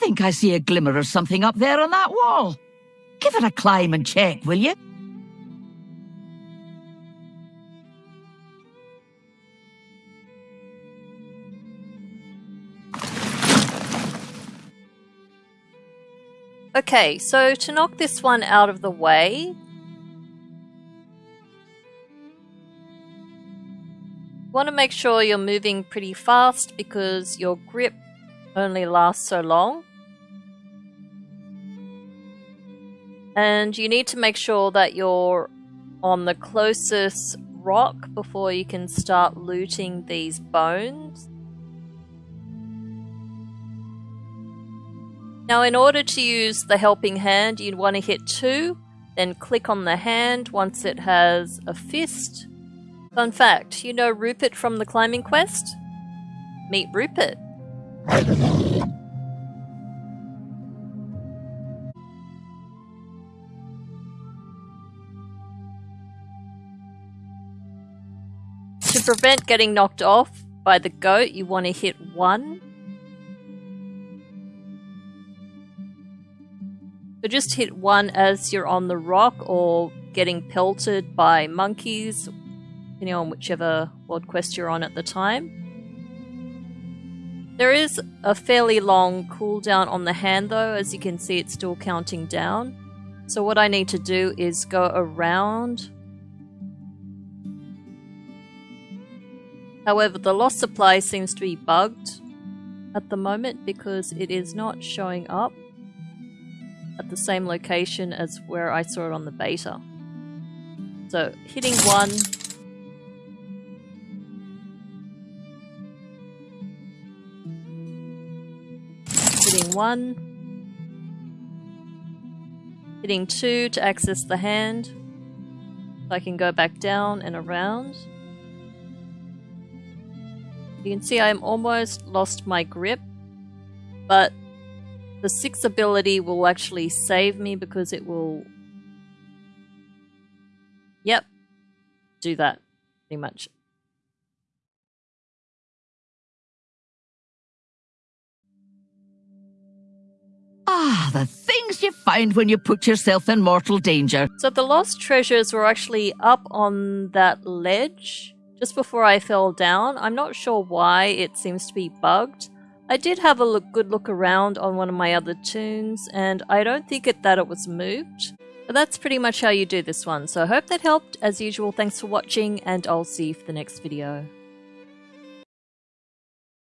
think I see a glimmer of something up there on that wall. Give it a climb and check, will you? Okay, so to knock this one out of the way, want to make sure you're moving pretty fast because your grip only lasts so long. And you need to make sure that you're on the closest rock before you can start looting these bones. Now in order to use the helping hand, you'd want to hit 2, then click on the hand once it has a fist. Fun fact, you know Rupert from the climbing quest? Meet Rupert. To prevent getting knocked off by the goat, you want to hit 1 So just hit one as you're on the rock or getting pelted by monkeys, depending on whichever world quest you're on at the time. There is a fairly long cooldown on the hand though, as you can see it's still counting down. So what I need to do is go around. However, the lost supply seems to be bugged at the moment because it is not showing up at the same location as where I saw it on the beta. So hitting one. Hitting one. Hitting two to access the hand. So I can go back down and around you can see I'm almost lost my grip but the six ability will actually save me because it will... Yep. Do that, pretty much. Ah, the things you find when you put yourself in mortal danger. So the lost treasures were actually up on that ledge just before I fell down. I'm not sure why it seems to be bugged. I did have a look, good look around on one of my other toons, and I don't think it, that it was moved. But that's pretty much how you do this one, so I hope that helped. As usual, thanks for watching, and I'll see you for the next video.